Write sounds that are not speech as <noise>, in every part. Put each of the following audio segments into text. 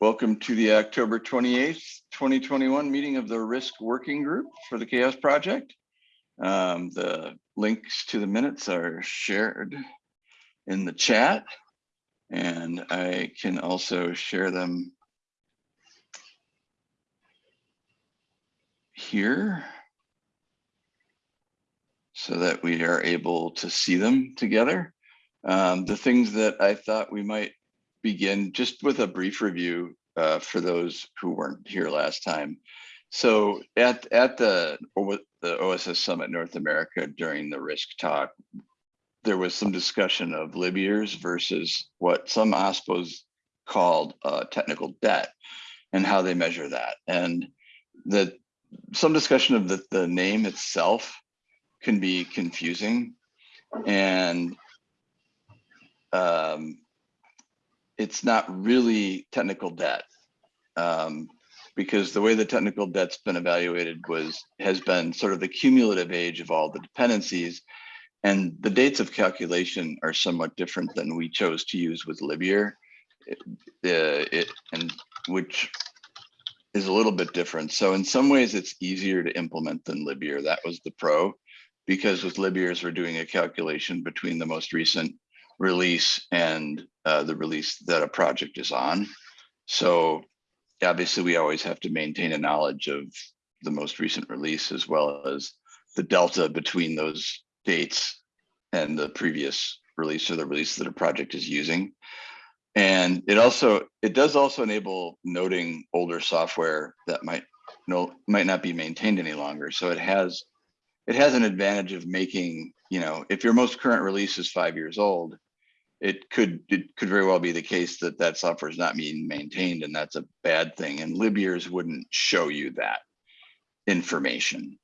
Welcome to the October 28th, 2021 meeting of the Risk Working Group for the CHAOSS Project. Um, the links to the minutes are shared in the chat and I can also share them here so that we are able to see them together. Um, the things that I thought we might begin just with a brief review uh, for those who weren't here last time. So at at the the OSS Summit North America during the risk talk, there was some discussion of lib years versus what some OSPOs called uh, technical debt and how they measure that. And the some discussion of the, the name itself can be confusing and um, it's not really technical debt um, because the way the technical debt's been evaluated was has been sort of the cumulative age of all the dependencies and the dates of calculation are somewhat different than we chose to use with Libyear, it, uh, it, and which is a little bit different. So in some ways it's easier to implement than Libyear. That was the pro, because with Libyears we're doing a calculation between the most recent release and uh, the release that a project is on. So obviously we always have to maintain a knowledge of the most recent release as well as the delta between those dates and the previous release or the release that a project is using. And it also, it does also enable noting older software that might no might not be maintained any longer. So it has it has an advantage of making, you know, if your most current release is five years old, it could it could very well be the case that that software is not being maintained and that's a bad thing and libyears wouldn't show you that information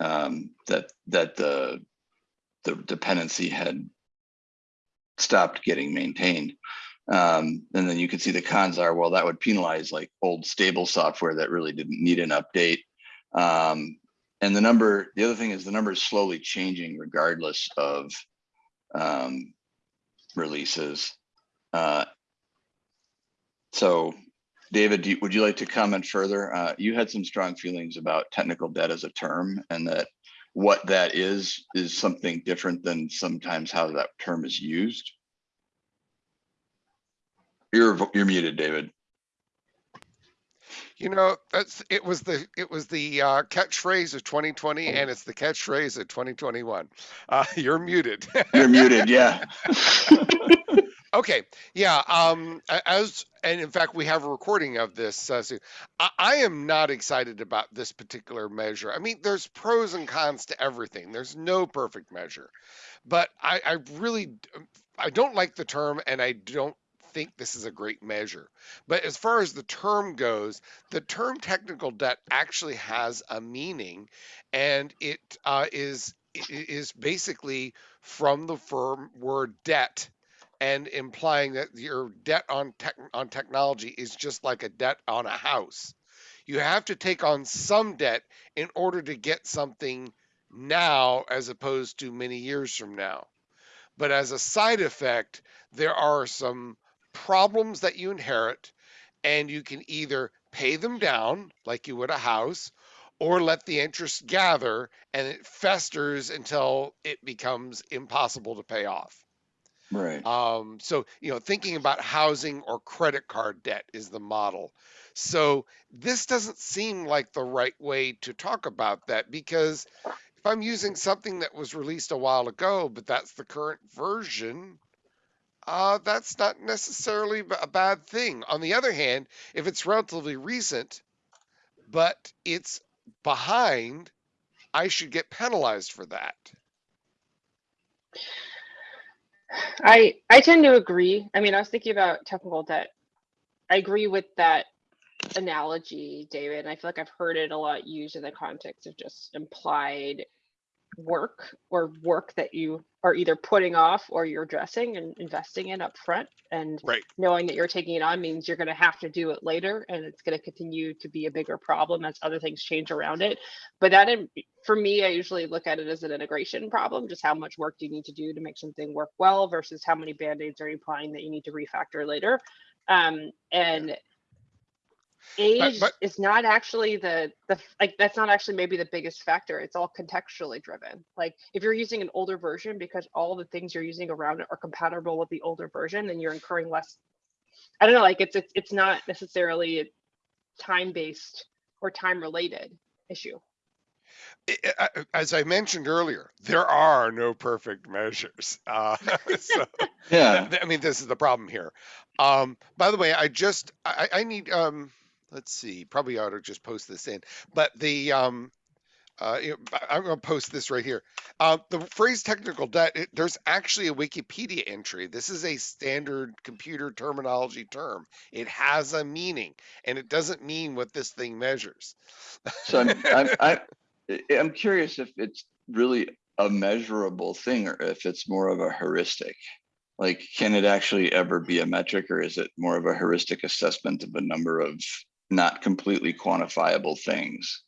um, that that the the dependency had stopped getting maintained. Um, and then you can see the cons are well that would penalize like old stable software that really didn't need an update. Um, and the number the other thing is the number is slowly changing regardless of um, releases. Uh, so David, you, would you like to comment further? Uh, you had some strong feelings about technical debt as a term and that what that is, is something different than sometimes how that term is used. You're, you're muted, David. You know, that's it was the it was the uh, catchphrase of 2020, and it's the catchphrase of 2021. Uh, <laughs> you're muted. You're muted. Yeah. <laughs> okay. Yeah. Um. As and in fact, we have a recording of this. Uh, so I, I am not excited about this particular measure. I mean, there's pros and cons to everything. There's no perfect measure, but I, I really I don't like the term, and I don't think this is a great measure. But as far as the term goes, the term technical debt actually has a meaning, and it uh, is is basically from the firm word debt and implying that your debt on tech on technology is just like a debt on a house. You have to take on some debt in order to get something now as opposed to many years from now. But as a side effect, there are some problems that you inherit, and you can either pay them down like you would a house, or let the interest gather and it festers until it becomes impossible to pay off. Right. Um, so, you know, thinking about housing or credit card debt is the model. So, this doesn't seem like the right way to talk about that because if I'm using something that was released a while ago, but that's the current version, uh, that's not necessarily a bad thing. On the other hand, if it's relatively recent, but it's behind, I should get penalized for that. I I tend to agree. I mean, I was thinking about technical debt. I agree with that analogy, David. And I feel like I've heard it a lot used in the context of just implied work or work that you are either putting off or you're addressing and investing in up front and right. knowing that you're taking it on means you're going to have to do it later and it's going to continue to be a bigger problem as other things change around it. But that for me i usually look at it as an integration problem just how much work do you need to do to make something work well versus how many band-aids are you applying that you need to refactor later. Um, and age but- is not actually the the like that's not actually maybe the biggest factor it's all contextually driven like if you're using an older version because all the things you're using around it are compatible with the older version then you're incurring less i don't know like it's it's, it's not necessarily a time based or time related issue As I mentioned earlier, there are no perfect measures. Uh, <laughs> so, Yeah, I mean, this is the problem here. Um, by the way, I just I, I I need um, let's see, probably ought to just post this in, but the um, uh, I'm going to post this right here. Uh, the phrase technical debt, it, there's actually a Wikipedia entry. This is a standard computer terminology term. It has a meaning, and it doesn't mean what this thing measures. so I'm, <laughs> I'm, I, I'm curious if it's really a measurable thing or if it's more of a heuristic. Like, can it actually ever be a metric or is it more of a heuristic assessment of a number of not completely quantifiable things?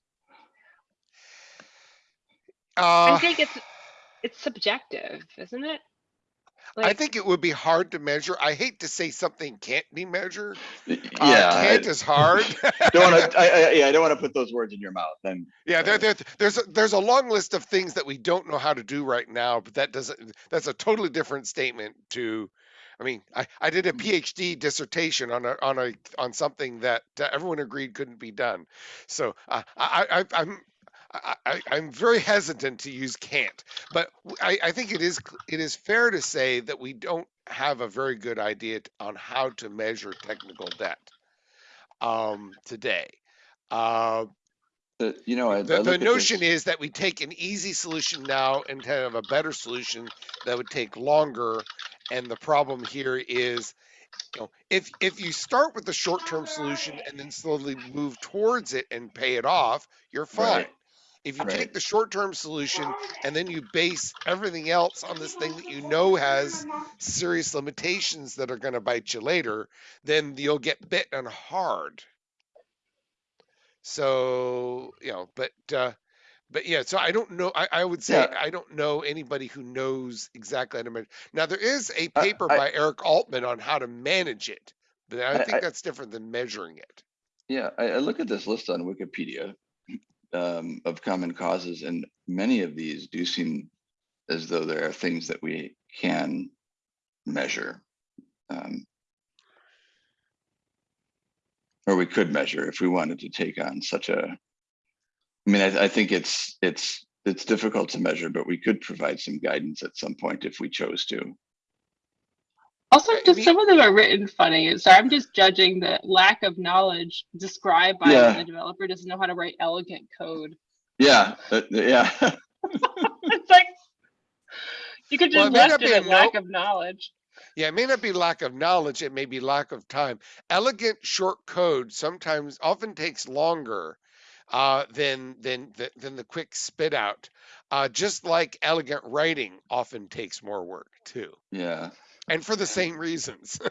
Uh, i think it's it's subjective isn't it I think it would be hard to measure. I hate to say something can't be measured. Y- Uh, Yeah, can't is hard. <laughs> don't want to, I, I, yeah, I don't want to put those words in your mouth. I'm, Yeah, there, Uh, there, there's a, there's a long list of things that we don't know how to do right now, but that doesn't. That's a totally different statement. To, I mean, I, I did a PhD dissertation on a on a on something that everyone agreed couldn't be done. So uh, I, I I'm. I, I, I'm very hesitant to use can't, but I, I, think it is it is fair to say that we don't have a very good idea on how to measure technical debt um, today. Uh, uh, you know, I. I the, look the notion is that we take an easy solution now and have a better solution that would take longer. And the problem here is, you know, if if you start with the short-term solution and then slowly move towards it and pay it off, you're fine. Right. If you Right. take the short-term solution and then you base everything else on this thing that you know has serious limitations that are going to bite you later, then you'll get bitten hard. So, you know, but uh but yeah, so I don't know. I, I would say Yeah. I don't know anybody who knows exactly how to manage. Now there is a paper I- by Eric Allman on how to manage it, but I think I- that's different than measuring it. Yeah, I, I look at this list on Wikipedia <clears throat> um, of common causes, and many of these do seem as though there are things that we can measure. Um, or we could measure if we wanted to take on such a. I mean, I, I think it's it's it's difficult to measure, but we could provide some guidance at some point if we chose to. Also, just some of them are written funny. So I'm just judging the lack of knowledge described by Yeah. the developer doesn't know how to write elegant code. Yeah, uh, yeah. <laughs> <laughs> it's like you could Well, just it may not be it a lack of knowledge. Yeah, it may not be lack of knowledge, it may be lack of time. Elegant short code sometimes often takes longer uh, than than the, than the quick spit out. Uh, just like elegant writing often takes more work too, Yeah, and for the same reasons. <laughs>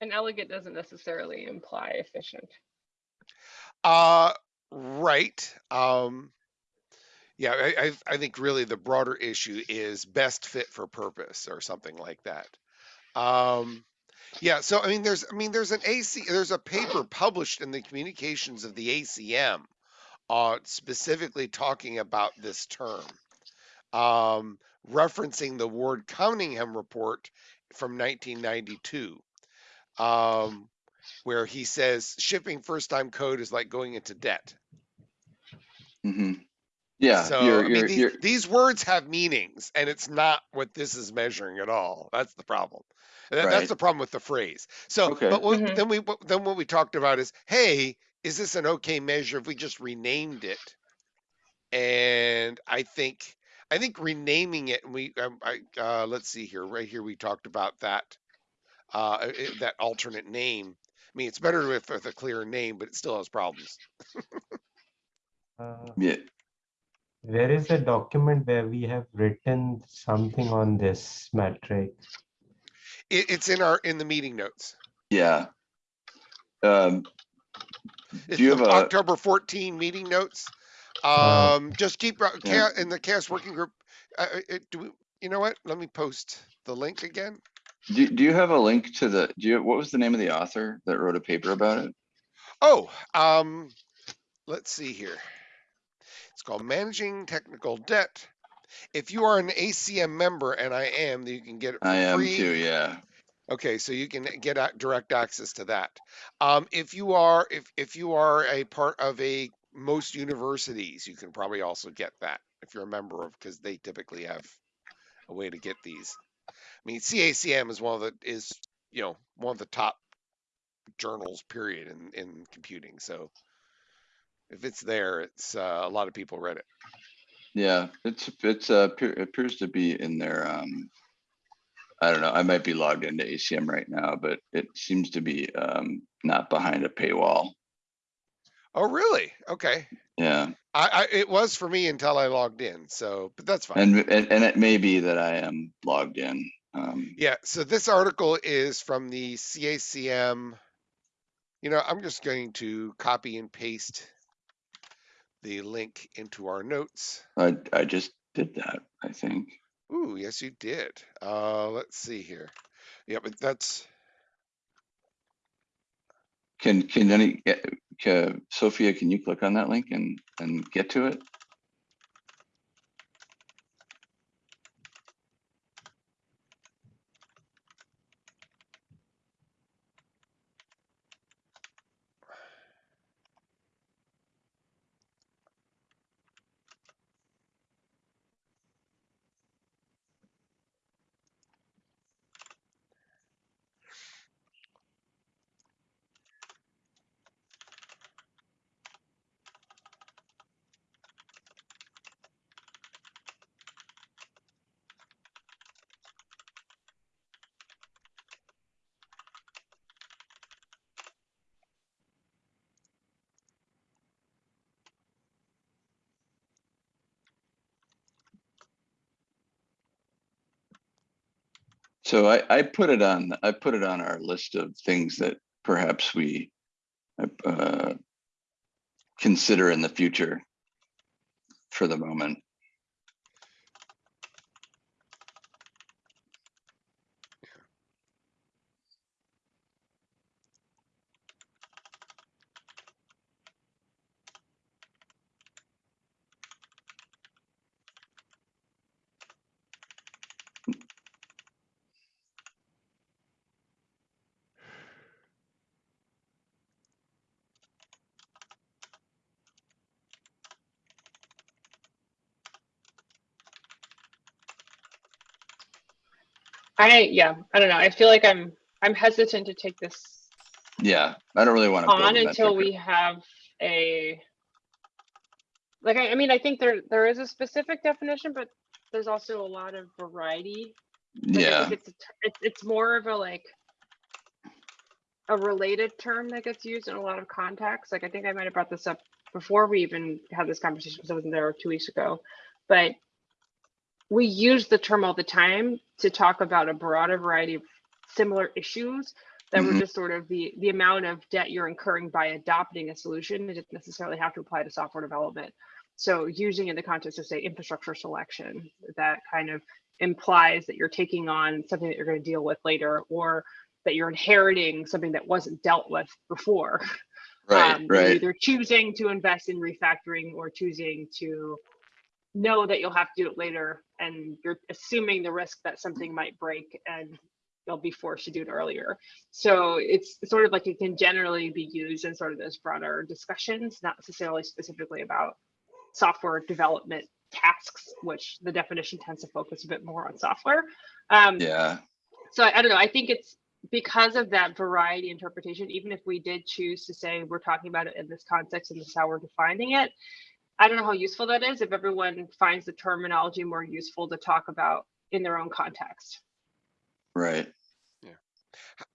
And elegant doesn't necessarily imply efficient. Uh, right. Um, yeah, I, I, I think really the broader issue is best fit for purpose or something like that. Um, yeah, so I mean, there's, I mean, there's an AC, there's a paper published in the communications of the ACM, uh, specifically talking about this term, um, referencing the Ward Cunningham report from 1992. Um, where he says shipping first time code is like going into debt. hmm yeah. so you're, I mean, you're, these, you're, these words have meanings, and it's not what this is measuring at all. That's the problem. That- That's the problem with the phrase. So, Okay. but what, Mhm. then we then what we talked about is, hey, is this an okay measure if we just renamed it? And I think I think renaming it, and we um, I uh, let's see here, right here we talked about that uh, i- that alternate name. I mean, it's better with, with a clear name, but it still has problems. <laughs> Uh, yeah. There is a document where we have written something on this metric. It, it's in our in the meeting notes. Yeah. Um, It's you the have a- October 14 meeting notes. Uh, Um, just keep Yeah. in the CHAOSS working group. Uh, uh, it, do we, you know what? Let me post the link again. do, do you have a link to the, do you, what was the name of the author that wrote a paper about it? Oh, um, let's see here. It's called Managing Technical Debt. If you are an ACM member, and I am, you can get it I am free. too, yeah. Okay, so you can get direct access to that. Um, if you are if if you are a part of a most universities, you can probably also get that if you're a member of because they typically have a way to get these. I mean, CACM is one of the is you know one of the top journals period in in computing. So if it's there, it's uh, a lot of people read it. Yeah, it's, it's, uh, appears to be in their, um, I don't know, I might be logged into ACM right now, but it seems to be, um, not behind a paywall. Oh, really? Okay. Yeah, I, I it was for me until I logged in. So, but that's fine. and, and, and it may be that I am logged in. Um, Yeah, so this article is from the CACM. You know, I'm just going to copy and paste the link into our notes. I, I just did that, I think. Ooh, yes, you did. Uh, let's see here. Yeah, but that's Can, can any, eh, ca- Sophia, can you click on that link and, and get to it? So I, I put it on, I put it on our list of things that perhaps we uh, consider in the future for the moment. I, yeah, I don't know. I feel like I'm, I'm hesitant to take this Yeah, I don't really want to. on until we have a, like, I, I mean, I think there, there is a specific definition, but there's also a lot of variety. Like, Yeah, It's, a it's, it's more of a like, a related term that gets used in a lot of contexts. Like, I think I might have brought this up before we even had this conversation, because I wasn't there two weeks ago. But we use the term all the time to talk about a broader variety of similar issues that were Mhm. just sort of the, the amount of debt you're incurring by adopting a solution. It doesn't necessarily have to apply to software development. So using in the context of say infrastructure selection, that kind of implies that you're taking on something that you're going to deal with later or that you're inheriting something that wasn't dealt with before. right, Um, right. Either choosing to invest in refactoring or choosing to know that you'll have to do it later and you're assuming the risk that something might break and you'll be forced to do it earlier. So it's sort of like it can generally be used in sort of those broader discussions, not necessarily specifically about software development tasks, which the definition tends to focus a bit more on software. Um, Yeah, so I, I don't know. I think it's because of that variety interpretation, even if we did choose to say we're talking about it in this context and this is how we're defining it, I don't know how useful that is if everyone finds the terminology more useful to talk about in their own context. right.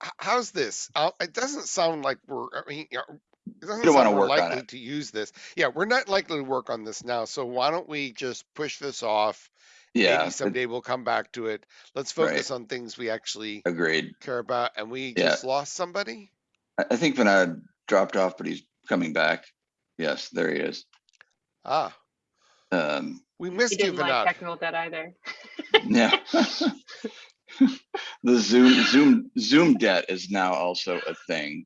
H- how's this? Uh, it doesn't sound like we're. I mean, you know, it doesn't don't wanna sound we're work on likely it. to use this. Yeah, we're not likely to work on this now. So why don't we just push this off? Yeah, Maybe someday we'll come back to it. Let's Right. focus on things we actually agreed. care about. And we Yeah. just lost somebody. I, I think Vinod dropped off, but he's coming back. Yes, there he is. Ah, Um, we missed you, didn't like Vinod. technical debt either. yeah. <laughs> The Zoom, Zoom, Zoom debt is now also a thing.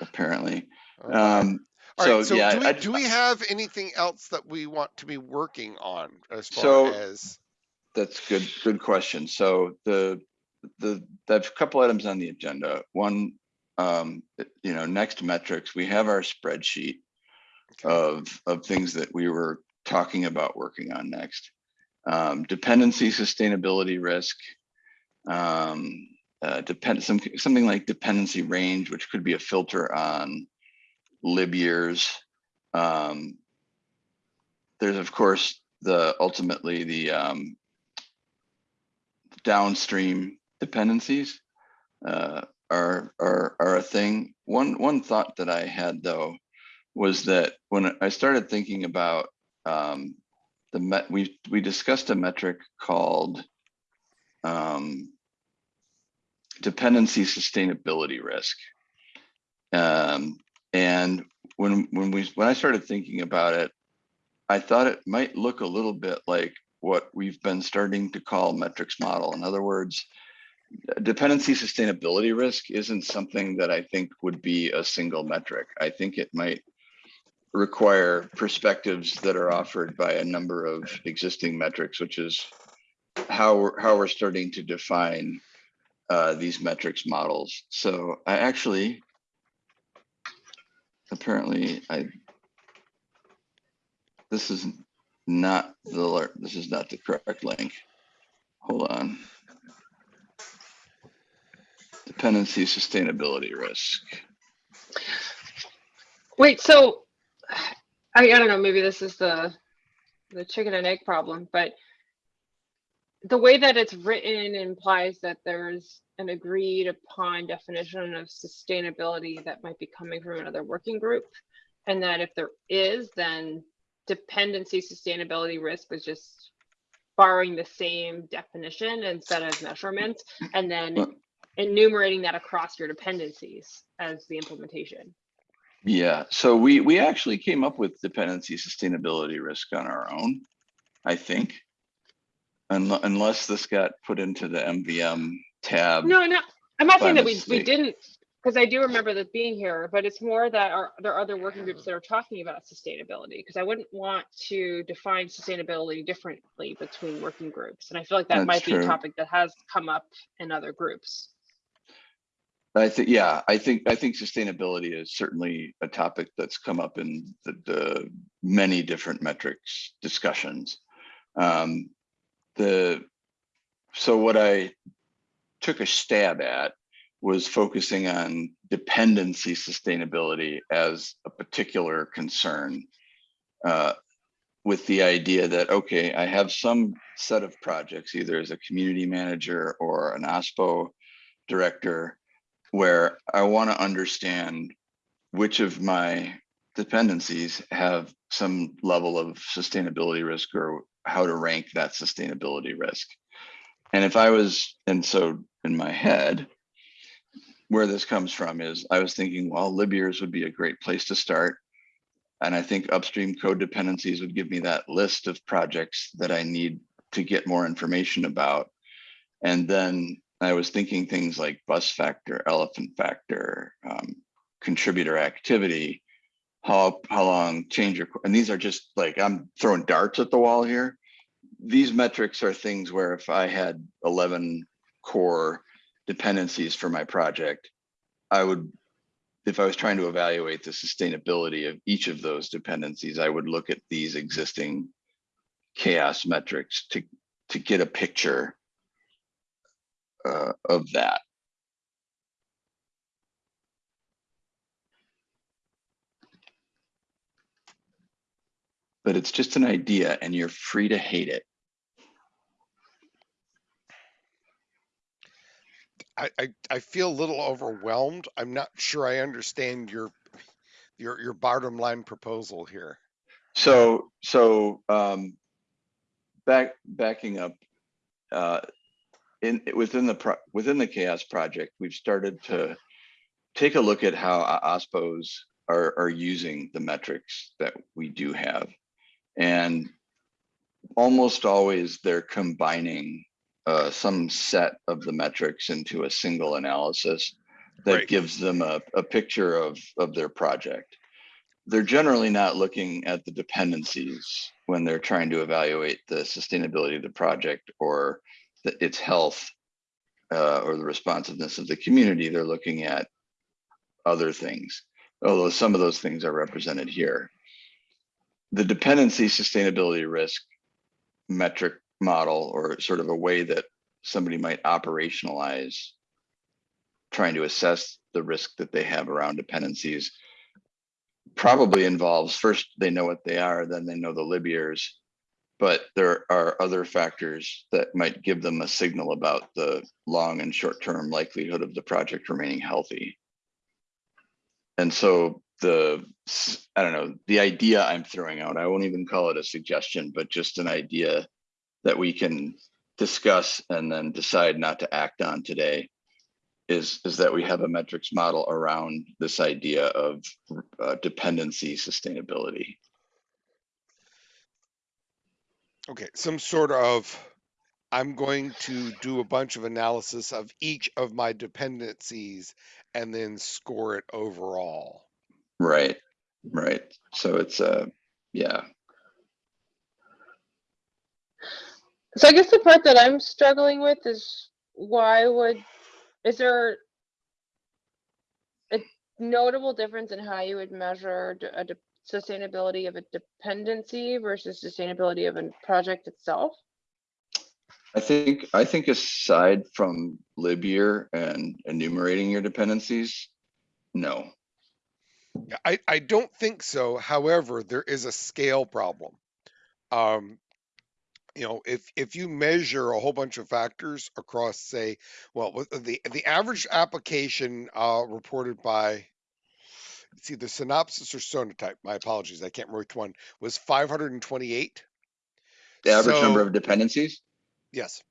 apparently. Oh. Um, All so, right, so yeah, do we, I- do we have anything else that we want to be working on as far So- as? That's good, good question. So the, the, there's a couple items on the agenda. One, um, you know, next metrics, we have our spreadsheet Okay. Of, of things that we were talking about working on next. Um, dependency, sustainability risk. Um, uh, depend, some, something like dependency range, which could be a filter on lib years. Um, there's of course the ultimately the um, downstream dependencies uh, are are are a thing. One one thought that I had though was that when I started thinking about um, the met we we discussed a metric called um, dependency sustainability risk. Um, and when when we when I started thinking about it, I thought it might look a little bit like what we've been starting to call metrics model. In other words, dependency sustainability risk isn't something that I think would be a single metric. I think it might require perspectives that are offered by a number of existing metrics, which is how we're, how we're starting to define uh, these metrics models. So I actually, apparently I, this is not the, this is not the correct link. Hold on. Dependency sustainability risk. Wait, so I, I don't know, maybe this is the the chicken and egg problem, but the way that it's written implies that there's an agreed upon definition of sustainability that might be coming from another working group. And that if there is, then dependency sustainability risk was just borrowing the same definition instead of measurements and then enumerating that across your dependencies as the implementation. Yeah, so we, we actually came up with dependency sustainability risk on our own, I think. Unless, unless this got put into the MVM tab. No, no, I'm not saying that we, we didn't, because I do remember that being here, but it's more that are, there are other working groups that are talking about sustainability, because I wouldn't want to define sustainability differently between working groups. And I feel like that That's might be a topic that has come up in other groups. I think, yeah, I think, I think sustainability is certainly a topic that's come up in the, the many different metrics discussions. Um, the, so what I took a stab at was focusing on dependency sustainability as a particular concern. Uh, with the idea that, okay, I have some set of projects, either as a community manager or an OSPO director, where I want to understand which of my dependencies have some level of sustainability risk or how to rank that sustainability risk. And if I was, and so in my head, where this comes from is I was thinking, well, lib years would be a great place to start. And I think upstream code dependencies would give me that list of projects that I need to get more information about. And then I was thinking things like bus factor, elephant factor, um, contributor activity, how how long change your and these are just like I'm throwing darts at the wall here. These metrics are things where if I had 11 core dependencies for my project, I would if I was trying to evaluate the sustainability of each of those dependencies, I would look at these existing CHAOSS metrics to to get a picture uh, of that. But it's just an idea and you're free to hate it. I, I, I feel a little overwhelmed. I'm not sure I understand your your your bottom line proposal here. So, so, um, back, backing up, uh, in, within the, pro- within the CHAOSS project, we've started to take a look at how OSPOs are, are using the metrics that we do have. And almost always they're combining, uh, some set of the metrics into a single analysis that Right. gives them a, a picture of, of their project. They're generally not looking at the dependencies when they're trying to evaluate the sustainability of the project or the, its health uh, or the responsiveness of the community. They're looking at other things, although some of those things are represented here. The dependency sustainability risk metric model or sort of a way that somebody might operationalize trying to assess the risk that they have around dependencies probably involves first they know what they are then they know the libyears but there are other factors that might give them a signal about the long and short term likelihood of the project remaining healthy. And so the I don't know the idea i'm throwing out i won't even call it a suggestion but just an idea that we can discuss and then decide not to act on today is is that we have a metrics model around this idea of uh, dependency sustainability Okay, some sort of, I'm going to do a bunch of analysis of each of my dependencies and then score it overall. right right so it's uh yeah So I guess the part that I'm struggling with is why would, is there a notable difference in how you would measure a, de- sustainability of a dependency versus sustainability of a project itself? i think i think aside from libyear and enumerating your dependencies no Yeah, I, I don't think so. However, there is a scale problem. Um, you know, if if you measure a whole bunch of factors across, say, well, the the average application uh, reported by it's either Synopsys or Sonatype. My apologies, I can't remember which one was 528. the average number of dependencies Yes.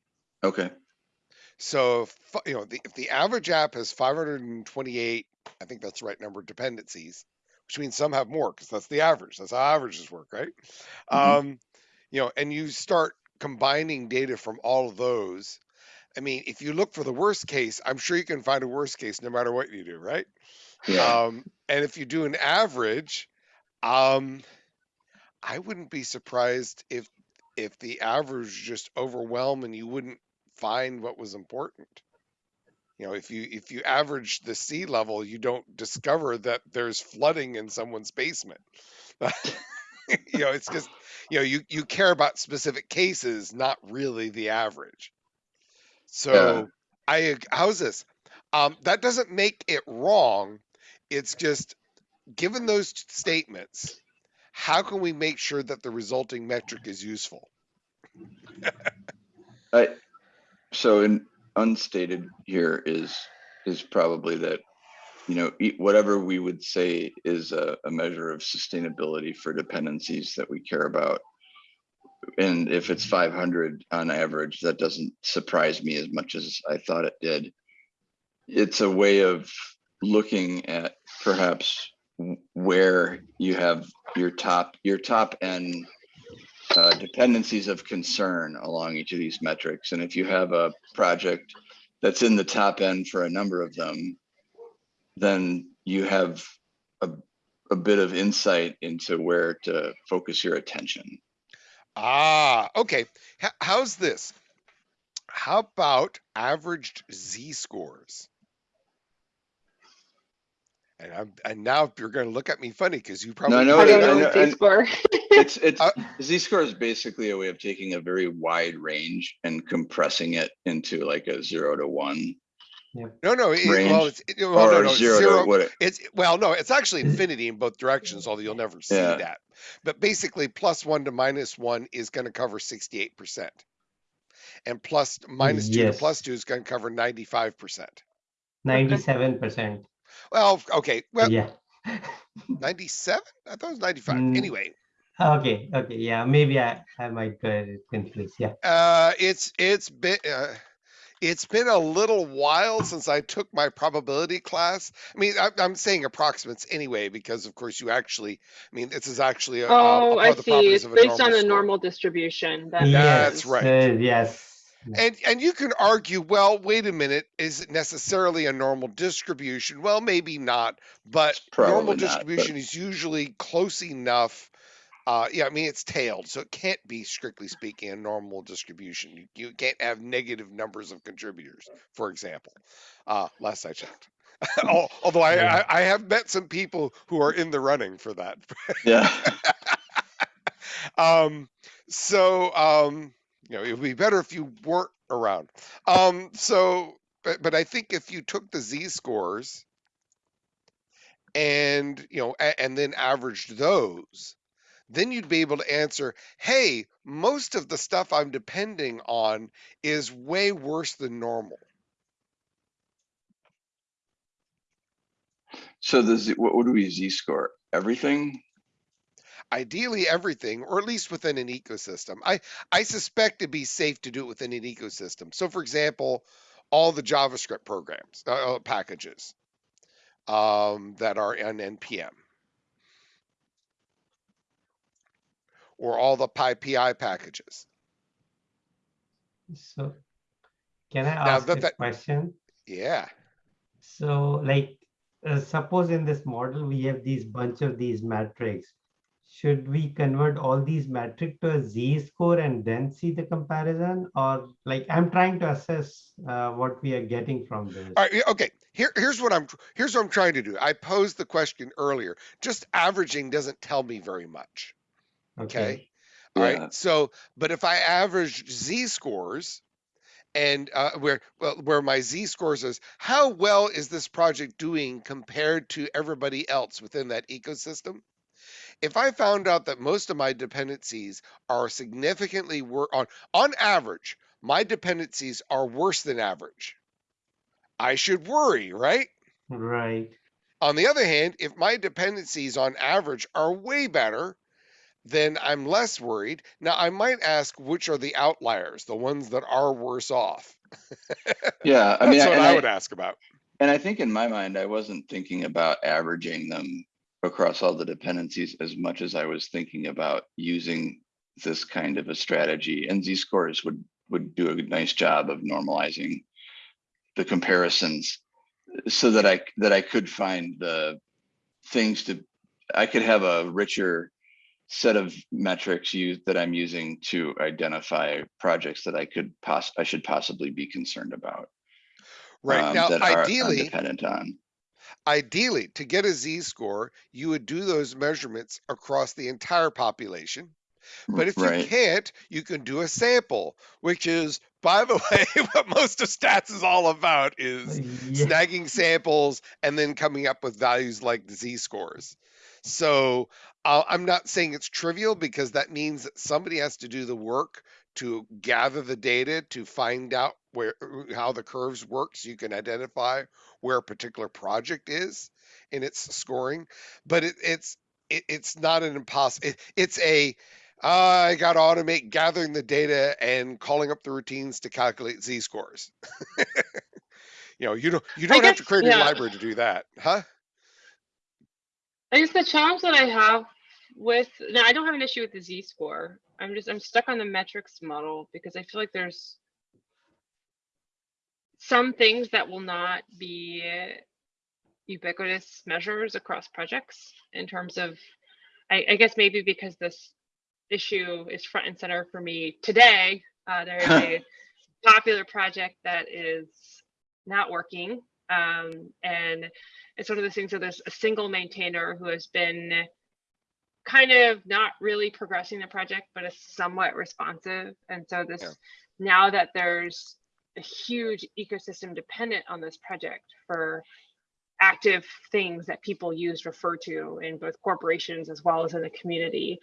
okay So, if, you know, the, if the average app has 528, I think that's the right number, of dependencies, which means some have more because that's the average. That's how averages work, right? Mhm. Um, you know, and you start combining data from all of those. I mean, if you look for the worst case, I'm sure you can find a worst case no matter what you do, right? Yeah Um, and if you do an average, um, I wouldn't be surprised if if the average just overwhelm and you wouldn't find what was important. You know, if you if you average the sea level, you don't discover that there's flooding in someone's basement. <laughs> you know, it's just you know you you care about specific cases, not really the average. So I how's this? Um, that doesn't make it wrong. It's just given those statements, how can we make sure that the resulting metric is useful? <laughs> I, so in unstated here is, is probably that, you know, whatever we would say is a, a measure of sustainability for dependencies that we care about. And if it's five hundred on average, that doesn't surprise me as much as I thought it did. It's a way of looking at perhaps where you have your top, your top end uh, dependencies of concern along each of these metrics. And if you have a project that's in the top end for a number of them, then you have a, a bit of insight into where to focus your attention. Ah, okay. H- how's this? How about averaged z scores? And I'm and now you're going to look at me funny because you probably I know I don't know know- what they score. <laughs> It's it's Uh, z-score is basically a way of taking a very wide range and compressing it into like a zero to one no no it, well range, it's it, well, no, or no, it's zero, zero to what? it- It's well, no, it's actually infinity in both directions, although you'll never see Yeah. that. But basically, plus one to minus one is going to cover sixty-eight percent, and plus minus two to plus two is going to cover ninety-five percent. Ninety-seven percent. Well, okay, well, Yeah. <laughs> ninety-seven. I thought it was ninety-five. Mm. Anyway, Okay, okay, yeah, maybe I, I might get it confused, yeah. uh, it's it's been. Uh, it's been a little while since I took my probability class. I mean, I, I'm saying approximates anyway, because of course you actually, I mean, this is actually a, uh, Oh, part I see. It's of a based on the score. normal distribution. That That's right. uh, Yes, And and you can argue, well, wait a minute, is it necessarily a normal distribution? Well, maybe not, but Probably normal not, but- distribution is usually close enough. Uh, yeah, I mean it's tailed, so it can't be strictly speaking a normal distribution. You, you can't have negative numbers of contributors, for example. Uh, last I checked. <laughs> Although I, Yeah. I I have met some people who are in the running for that. Yeah. <laughs> um so um you know it would be better if you weren't around um so but, but i think if you took the z scores and you know a- and then averaged those then you'd be able to answer hey most of the stuff i'm depending on is way worse than normal So the Z, what would we Z score? Everything? Ideally everything or at least within an ecosystem i i suspect it'd be safe to do it within an ecosystem so for example all the javascript programs uh, uh, packages um, that are in npm or all the PyPI packages So can I ask that- a question? yeah So like, uh, suppose in this model, we have these bunch of these metrics. Should we convert all these metric to a z-score and then see the comparison? Or like, I'm trying to assess uh, what we are getting from this. All right, okay. Here, here's what I'm here's what I'm trying to do. I posed the question earlier. Just averaging doesn't tell me very much. Okay. All right. Yeah. So, but if I average z scores, and uh, where well, where my z scores is how well is this project doing compared to everybody else within that ecosystem? If I found out that most of my dependencies are significantly wor- on on average, my dependencies are worse than average. I should worry, right? Right. On the other hand, if my dependencies on average are way better, then I'm less worried. Now, I might ask which are the outliers, the ones that are worse off. <laughs> Yeah. I mean, That's what I I, would ask about. and I think in my mind, I wasn't thinking about averaging them across all the dependencies as much as I was thinking about using this kind of a strategy. And Z scores would would do a nice job of normalizing the comparisons so that I that I could find the things to I could have a richer set of metrics used that I'm using to identify projects that I could poss I should possibly be concerned about. Right. um, now, ideally, dependent on. Ideally, to get a z score, you would do those measurements across the entire population. But if you can't, you can do a sample, which is, by the <laughs> way, what most of stats is all about is Yeah. snagging samples and then coming up with values like z scores. So uh, I'm not saying it's trivial because that means that somebody has to do the work to gather the data to find out where how the curves work so you can identify where a particular project is in its scoring but it, it's it, it's not an impossible it, it's a uh, i got to automate gathering the data and calling up the routines to calculate z scores <laughs> you know you don't you don't have to guess- create a library to do that huh? I guess the challenge that I have with now I don't have an issue with the Z score. I'm just I'm stuck on the metrics model because I feel like there's some things that will not be ubiquitous measures across projects in terms of I, I guess maybe because this issue is front and center for me today. Uh, there is a <laughs> popular project that is not working. Um, and it's one of those things where there's a single maintainer who has been kind of not really progressing the project, but is somewhat responsive. And so this Yeah. now that there's a huge ecosystem dependent on this project for active things that people use refer to in both corporations as well as in the community.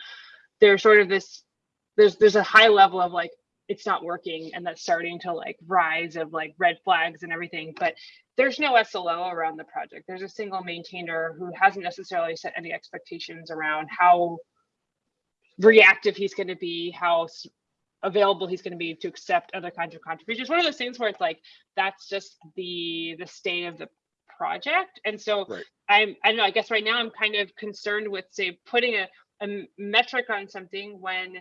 There's sort of this there's there's a high level of like it's not working and that's starting to like rise of like red flags and everything but there's no slo around the project. There's a single maintainer who hasn't necessarily set any expectations around how reactive he's going to be how available he's going to be to accept other kinds of contributions one of those things where it's like that's just the the state of the project and so Right. i'm i don't know i guess right now i'm kind of concerned with say putting a, a metric on something when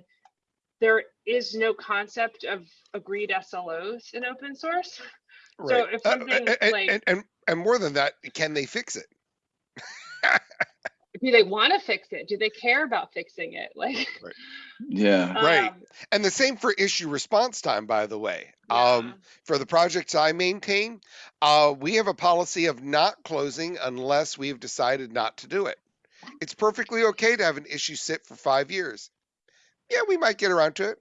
there is no concept of agreed SLOs in open source. So Right. if Uh, something a- a- like- and, and and more than that, can they fix it? <laughs> Do they want to fix it? Do they care about fixing it? Like, <laughs> Yeah, Right. um, And the same for issue response time, by the way. yeah. Um, for the projects I maintain, uh, we have a policy of not closing unless we've decided not to do it. It's perfectly okay to have an issue sit for five years. Yeah, we might get around to it.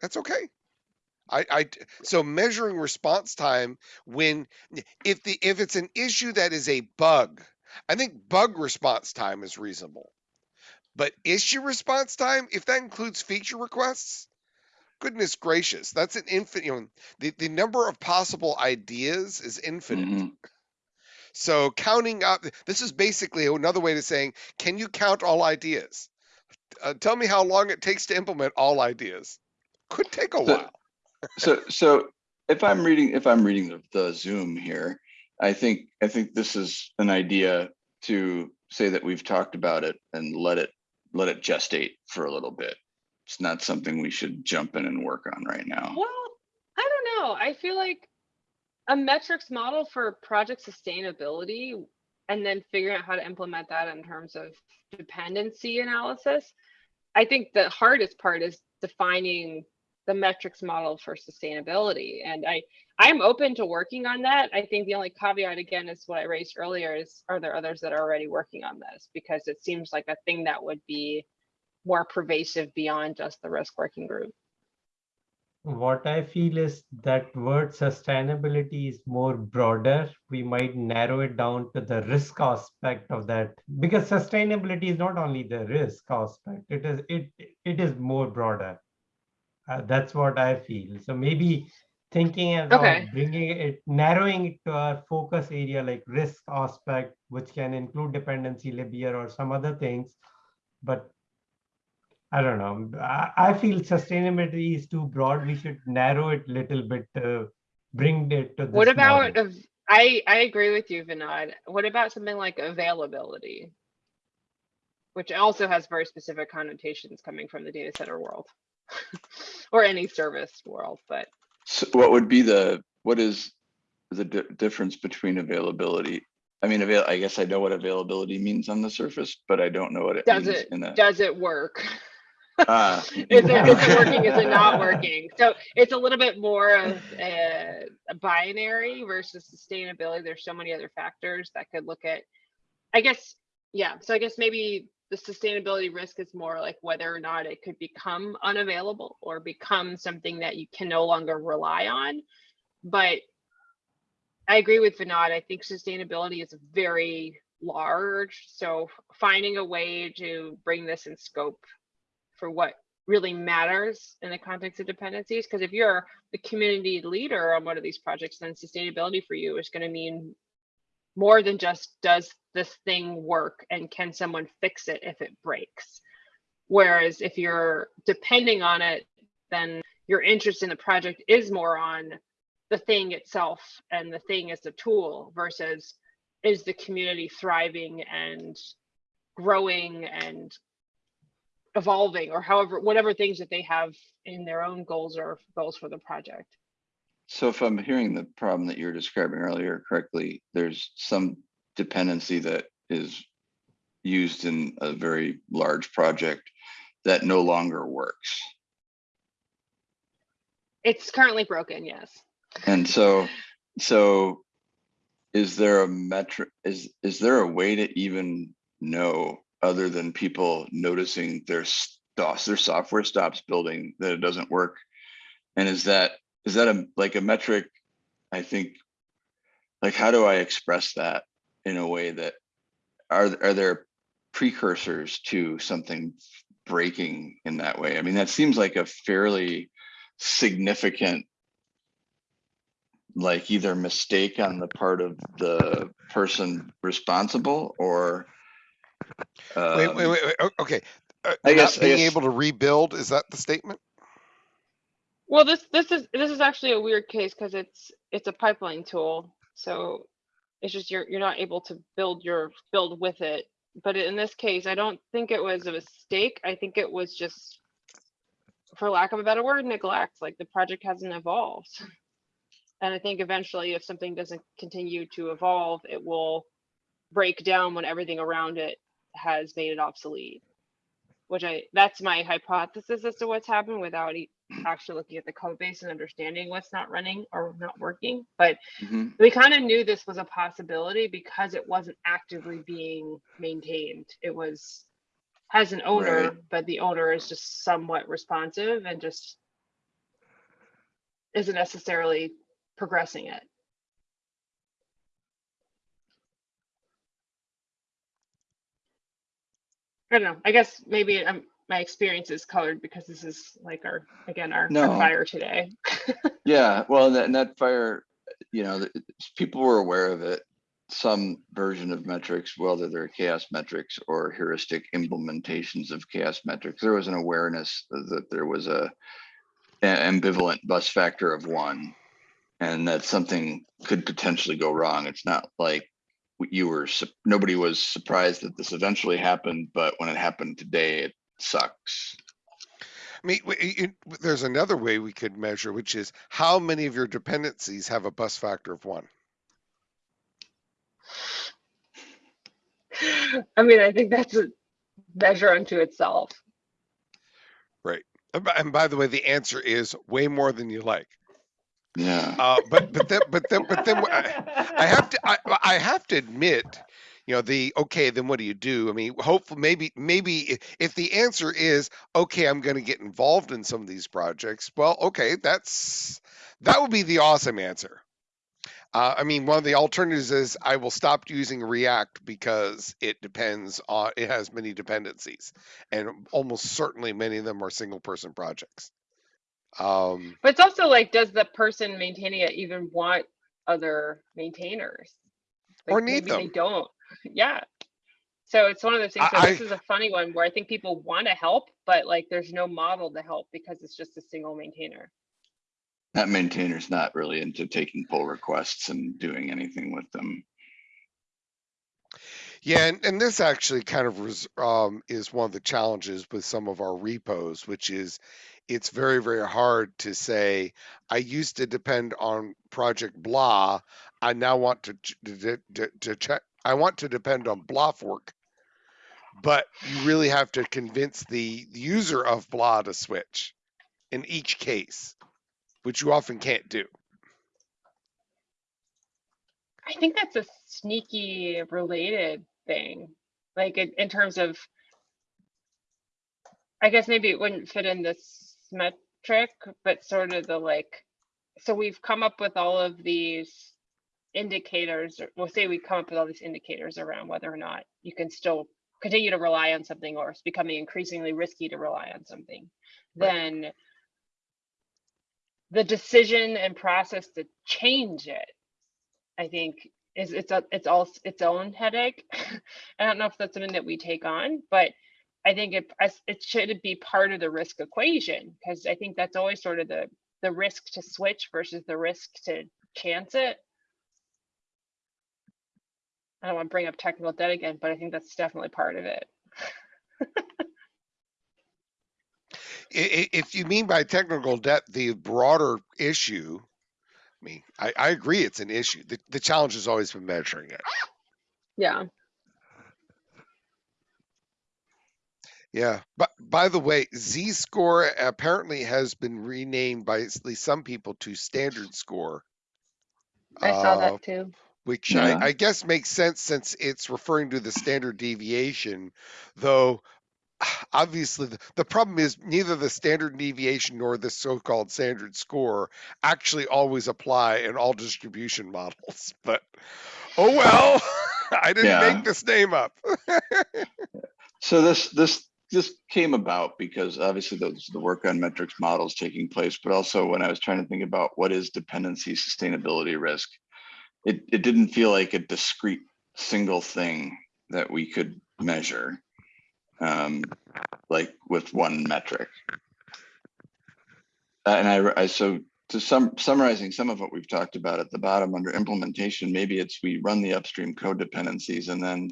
That's okay. I, I, so measuring response time when if the if it's an issue that is a bug, I think bug response time is reasonable. But issue response time, if that includes feature requests, goodness gracious, that's an infinite. You know, the, the number of possible ideas is infinite. mhm. So counting up, this is basically another way to saying, can you count all ideas? Uh, tell me how long it takes to implement all ideas. Could take a So- while. So, so if I'm reading, if I'm reading the, the Zoom here, I think, I think this is an idea to say that we've talked about it and let it, let it gestate for a little bit. It's not something we should jump in and work on right now. Well, I don't know. I feel like a metrics model for project sustainability and then figuring out how to implement that in terms of dependency analysis. I think the hardest part is defining the metrics model for sustainability. And I, I'm open to working on that. I think the only caveat again is what I raised earlier is are there others that are already working on this? Because it seems like a thing that would be more pervasive beyond just the risk working group. What I feel is that word sustainability is more broader. We might narrow it down to the risk aspect of that because sustainability is not only the risk aspect. It is it it is more broader. Uh, that's what I feel. So maybe thinking about uh, Okay. bringing it, narrowing it to our focus area like risk aspect, which can include dependency libyear or some other things. But I don't know. I, I feel sustainability is too broad. We should narrow it a little bit to bring it to What about, model. I, I agree with you, Vinod. What about something like availability? Which also has very specific connotations coming from the data center world. <laughs> Or any service world, but So what would be the, what is the di- difference between availability? I mean, avail, I guess I know what availability means on the surface, but I don't know what it does means it, in the. does it work? <laughs> Ah, <laughs> Is it, is it working, is it not <laughs> working? So it's a little bit more of a, a binary versus sustainability. There's so many other factors that could look at, I guess, yeah, so I guess maybe the sustainability risk is more like whether or not it could become unavailable or become something that you can no longer rely on. But I agree with Vinod. I think sustainability is very large. So finding a way to bring this in scope for what really matters in the context of dependencies. Because if you're the community leader on one of these projects, then sustainability for you is going to mean more than just does this thing work and can someone fix it if it breaks. Whereas if you're depending on it, then your interest in the project is more on the thing itself and the thing as a tool versus is the community thriving and growing and evolving or however whatever things that they have in their own goals or goals for the project So if I'm hearing the problem that you were describing earlier correctly, there's some dependency that is used in a very large project that no longer works. it's currently broken yes And so, so is there a metric, is, is there a way to even know other than people noticing their stuff, their software stops building, that it doesn't work? And is that, is that a, like a metric? I think, like, how do I express that in a way that, are, are there precursors to something breaking in that way? I mean, that seems like a fairly significant like either mistake on the part of the person responsible or Wait, wait, um, wait, wait. Okay. Uh, I guess- not I being guess- able to rebuild, is that the statement? Well this this is this is actually a weird case because it's it's a pipeline tool so it's just you're you're not able to build your build with it but in this case i don't think it was a mistake i think it was just for lack of a better word, neglect, like the project hasn't evolved. <laughs> And I think eventually if something doesn't continue to evolve, it will break down when everything around it has made it obsolete. Which I, that's my hypothesis as to what's happened without actually looking at the code base and understanding what's not running or not working. But Mhm. we kind of knew this was a possibility because it wasn't actively being maintained. It was has an owner, Right. but the owner is just somewhat responsive and just isn't necessarily progressing it. I don't know. I guess maybe um, my experience is colored because this is like our again our, our fire today. <laughs> Yeah, well, and that, and that fire, you know, people were aware of it. Some version of metrics, whether they're CHAOSS metrics or heuristic implementations of CHAOSS metrics, there was an awareness that there was a an ambivalent bus factor of one, and that something could potentially go wrong. It's not like you were nobody was surprised that this eventually happened, but when it happened today, it sucks. I mean, w- y- y- there's another way we could measure, which is how many of your dependencies have a bus factor of one. I mean, I think that's a measure unto itself. Right, And by the way, the answer is way more than you like. Yeah. Uh, but but then but then but then I, I have to I, I have to admit, you know, the okay, then what do you do? I mean, hopefully maybe maybe if the answer is okay, I'm going to get involved in some of these projects. Well, okay, that's that would be the awesome answer. Uh, I mean, one of the alternatives is I will stop using React because it depends on it has many dependencies, and almost certainly many of them are single person projects. Um, But it's also like, does the person maintaining it even want other maintainers? Or need maybe They don't. <laughs> Yeah. So it's one of those things. I- this is a funny one where I think people want to help, but like there's no model to help because it's just a single maintainer. that maintainer's not really into taking pull requests and doing anything with them. Yeah, and, and this actually kind of res, um, is one of the challenges with some of our repos, which is it's very, very hard to say, I used to depend on project blah. I now want to, to, to, to check, I want to depend on blah work, But you really have to convince the user of blah to switch in each case, which you often can't do. I think that's a sneaky related thing, like in, in terms of. I guess maybe it wouldn't fit in this metric, but sort of the like, so we've come up with all of these indicators, or we'll say we come up with all these indicators around whether or not you can still continue to rely on something or it's becoming increasingly risky to rely on something. Then the decision and process to change it I think is it's a it's all its own headache. <laughs> I don't know if that's something that we take on, but I think it it should be part of the risk equation because I think that's always sort of the the risk to switch versus the risk to chance it. I don't want to bring up technical debt again, but I think that's definitely part of it. If you mean by technical debt the broader issue, I mean, I, I agree it's an issue. The, the challenge has always been measuring it. Yeah. Yeah. But by the way, Z score apparently has been renamed by at least some people to standard score. I saw uh, that too. Which Yeah. I, I guess makes sense since it's referring to the standard deviation, though <sighs> obviously the, the problem is neither the standard deviation nor the so-called standard score actually always apply in all distribution <laughs> models but oh well <laughs> i didn't Yeah. make this name up <laughs> So this, this, this came about because obviously those, the work on metrics models taking place, but also when I was trying to think about what is dependency sustainability risk, it, it didn't feel like a discrete single thing that we could measure. Um, like with one metric. Uh, And I, I, so to sum, summarizing some of what we've talked about at the bottom under implementation, maybe it's we run the upstream code dependencies and then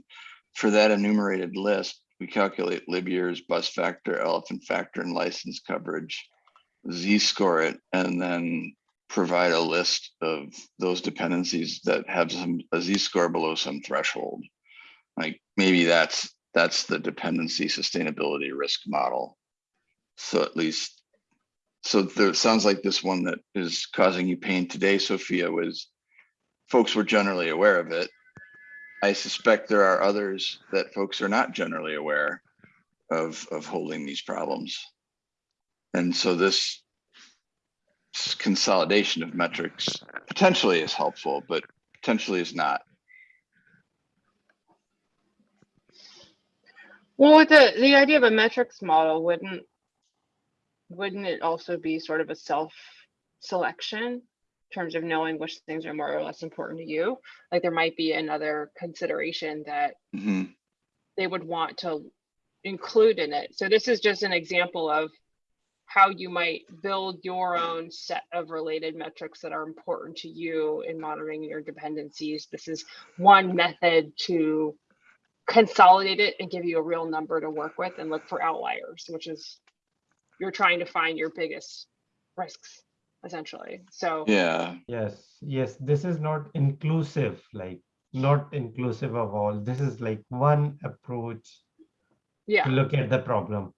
for that enumerated list, we calculate libyears, bus factor, elephant factor, and license coverage. Z-score it, and then provide a list of those dependencies that have some, a Z-score below some threshold. Like, maybe that's, that's the dependency sustainability risk model. So at least, so there, sounds like this one that is causing you pain today, Sophia, was folks were generally aware of it. I suspect there are others that folks are not generally aware of, of holding these problems. And so this consolidation of metrics potentially is helpful, but potentially is not. Well, with the, the idea of a metrics model, wouldn't, wouldn't it also be sort of a self selection? In terms of knowing which things are more or less important to you? Like there might be another consideration that Mhm. they would want to include in it. So this is just an example of how you might build your own set of related metrics that are important to you in monitoring your dependencies. This is one method to consolidate it and give you a real number to work with and look for outliers, which is you're trying to find your biggest risks essentially. So Yeah, Yes, yes, this is not inclusive, like not inclusive of all. This is like one approach yeah, to look at the problem.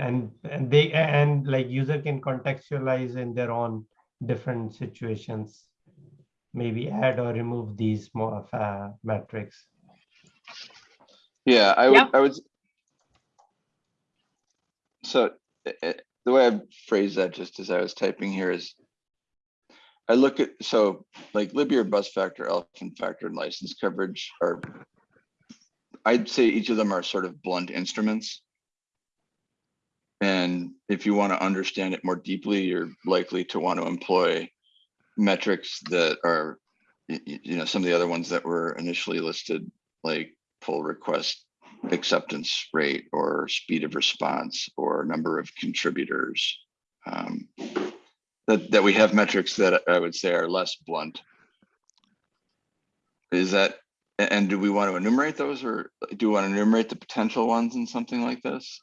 And and they and like user can contextualize in their own different situations. Maybe add or remove these more of uh, metrics. yeah, I would, Yeah. I would. So eh, eh, the way I phrased that just as I was typing here is. I look at, so like libyear, bus factor, elephant factor, and license coverage are. I'd say each of them are sort of blunt instruments. And if you want to understand it more deeply, you're likely to want to employ metrics that are, you know, some of the other ones that were initially listed, like pull request acceptance rate or speed of response or number of contributors. Um, That, that we have metrics that I would say are less blunt. Is that, and do we want to enumerate those or do we want to enumerate the potential ones in something like this?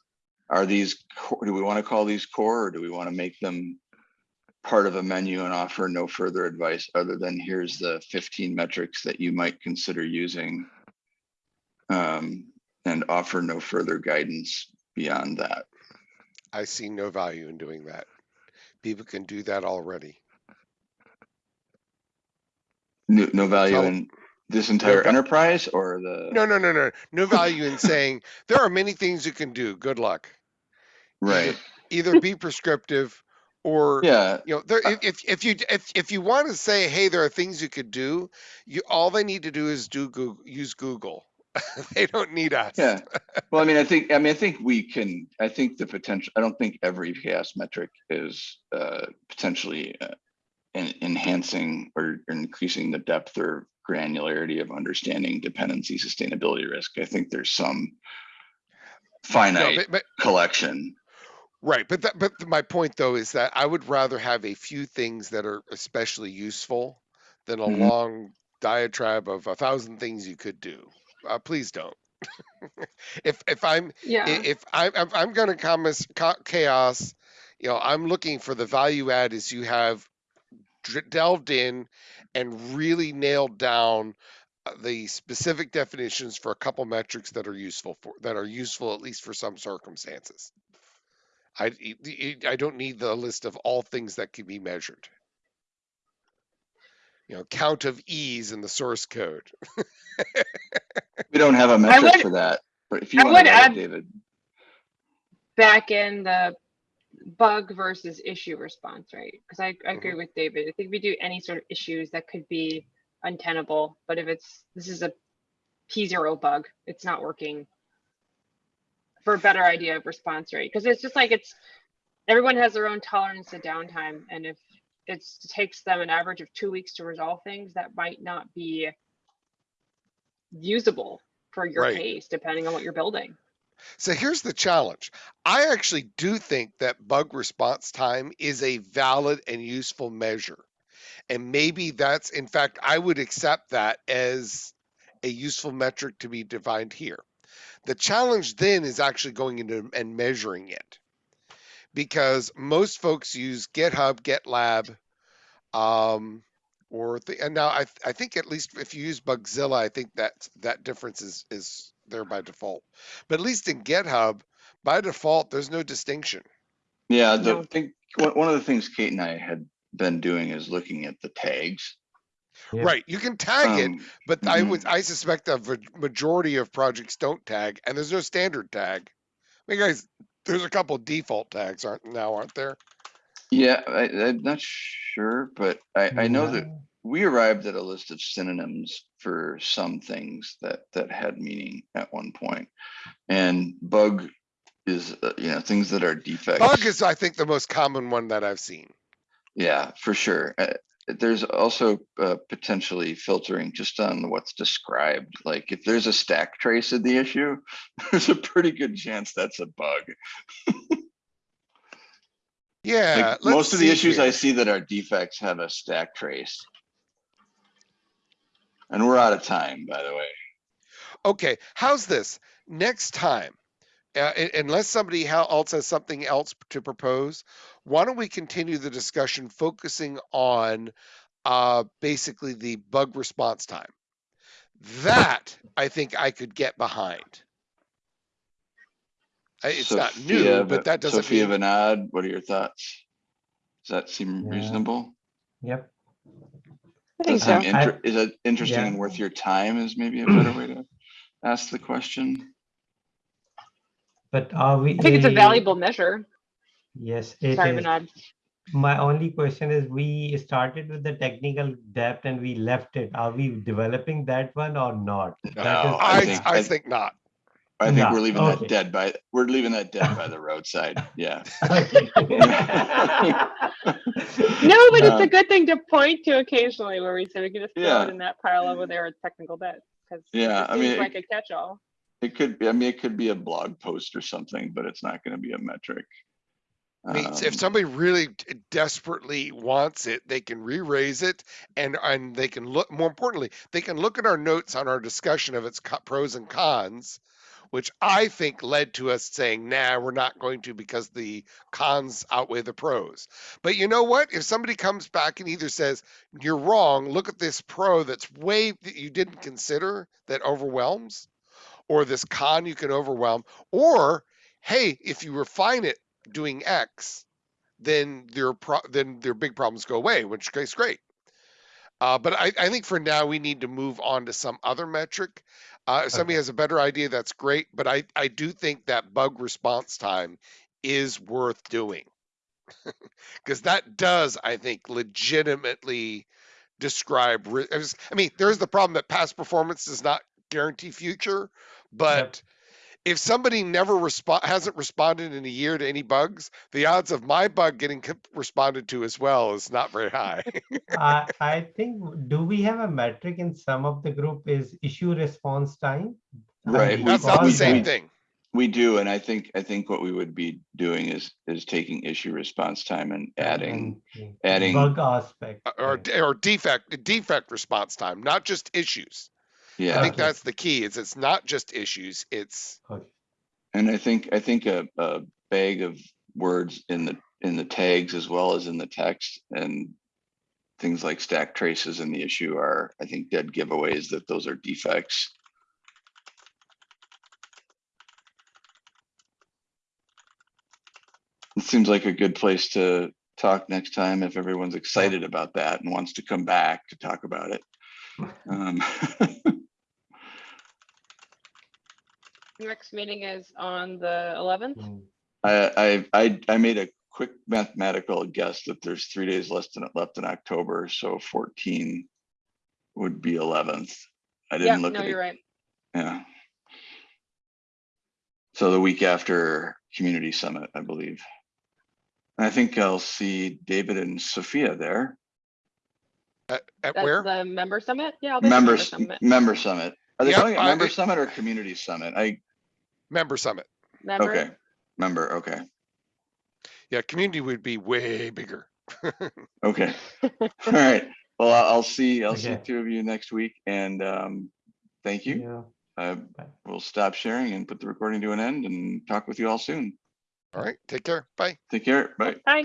Are these, do we want to call these core or do we want to make them part of a menu and offer no further advice other than here's the 15 metrics that you might consider using? Um, and offer no further guidance beyond that. I see no value in doing that. People can do that already. No, no value Tell- in this entire va- enterprise or the, No, no, no, no, no value in saying there are many things you can do. Good luck. Right? Either be prescriptive or Yeah, you know there if, if you if if you want to say hey there are things you could do you all they need to do is do google use google <laughs> they don't need us yeah. <laughs> Well, I mean, I think, I mean, I think we can, I think the potential, I don't think every CHAOSS metric is uh, potentially uh, en- enhancing or increasing the depth or granularity of understanding dependency sustainability risk. I think there's some No, finite but, but collection. Right but that, but my point though is that i would rather have a few things that are especially useful than a Mhm. long diatribe of a thousand things you could do uh, please don't <laughs> if if i'm yeah. if I'm if I'm going to comments ca- CHAOSS, you know, I'm looking for the value add is you have dr- delved in and really nailed down uh, the specific definitions for a couple metrics that are useful for that are useful at least for some circumstances. I I don't need the list of all things that can be measured. You know, count of e's in the source code. <laughs> We don't have a metric would- for that, but if you I want to would write it, add- David. back in the bug versus issue response right? because I, I agree with david i think we do any sort of issues that could be untenable but if it's this is a p0 bug it's not working for a better idea of response rate because it's just like it's everyone has their own tolerance to downtime and if it's, it takes them an average of two weeks to resolve things that might not be usable for your Right. case depending on what you're building So here's the challenge. I actually do think that bug response time is a valid and useful measure. And maybe that's, in fact, I would accept that as a useful metric to be defined here. The challenge then is actually going into and measuring it. Because most folks use GitHub, GitLab, um, or the, and now I I think at least if you use Bugzilla, I think that that difference is is there by default. But at least in GitHub, by default, there's no distinction. Yeah, the No. thing, one, one of the things Kate and I had been doing is looking at the tags. Yeah. Right. You can tag it, Um, but I would I suspect a v- majority of projects don't tag, and there's no standard tag. I mean, guys, there's a couple default tags, aren't now, aren't there? Yeah, I, I'm not sure, but I, I know that we arrived at a list of synonyms for some things that, that had meaning at one point. And bug is, uh, you know, things that are defects. Bug is, I think, the most common one that I've seen. Yeah, for sure. There's also uh, potentially filtering just on what's described. Like if there's a stack trace in the issue, <laughs> there's a pretty good chance that's a bug. Yeah. Like, most of the issues I see that are defects have a stack trace. And we're out of time, by the way. Okay, how's this? Next time, uh, unless somebody else has something else to propose, why don't we continue the discussion focusing on uh, basically the bug response time? That I think I could get behind. I- It's not new, Sophia but that doesn't Sophia mean, Vinod, what are your thoughts? Does that seem Yeah. reasonable? Yep. I think Does so. that seem Is it interesting Yeah. and worth your time is maybe a better way to ask the question? But are we? I think it's a valuable measure. Yes, it Sorry, is. Manad. My only question is, we started with the technical debt and we left it. Are we developing that one or not? No, That is- I, think- I I- think not. I think No, we're leaving okay. that dead by, we're leaving that dead by the roadside, <laughs> yeah. Okay. <laughs> No, but it's Uh, a good thing to point to occasionally where we say we can just throw Yeah. it in that pile over there with technical debt. Because Yeah, it I mean, it- like a catch-all. It could be, I mean, it could be a blog post or something, but it's not gonna be a metric. I mean, if Um, somebody really desperately wants it, they can re-raise it, and and they can look. More importantly, they can look at our notes on our discussion of its co- pros and cons, which I think led to us saying, "Nah, we're not going to because the cons outweigh the pros." But you know what? If somebody comes back and either says, "You're wrong. Look at this pro that's way that you didn't consider that overwhelms," or this con you can overwhelm, or hey, if you refine it doing X, then their pro- then their big problems go away, which is great. Uh, but I, I think for now we need to move on to some other metric. Uh, if somebody Okay. has a better idea, that's great. But I, I do think that bug response time is worth doing <laughs> because that does, I think, legitimately describe. I mean, there's the problem that past performance does not guarantee future, but if somebody never respond hasn't responded in a year to any bugs, the odds of my bug getting responded to as well is not very high. <laughs> I, I think, do we have a metric in some of the group is issue response time? Right, we we- That's not the same thing. We do, and I think, I think what we would be doing is, is taking issue response time and adding, uh, adding- Bug aspect. Uh, Or or defect defect response time, not just issues. I yeah. think Okay. that's the key. Is it's not just issues. It's And I think, I think a, a bag of words in the, in the tags as well as in the text and things like stack traces in the issue are, I think, dead giveaways that those are defects. It seems like a good place to talk next time if everyone's excited about that and wants to come back to talk about it. Um, <laughs> Next meeting is on the 11th. Mm, I, I, I, I made a quick mathematical guess that there's three days less than it left in October, so fourteen would be eleventh. I Yeah, didn't look no, at you're it, right. yeah. So the week after Community Summit, I believe. And I think I'll see David and Sophia there. at, at That's where? the member summit? Yeah. I'll be at the member Members, summit. member summit. Are they Yep, calling it I- member summit or community summit? I, Member summit. Member? okay, member, okay, Yeah, community would be way bigger. <laughs> okay. <laughs> All right, well, I'll I'll see, I'll see Okay. two of you next week and, um, thank you. Yeah. I Bye. will stop sharing and put the recording to an end and talk with you all soon. All right, take care. Bye. Take care. Bye. Bye.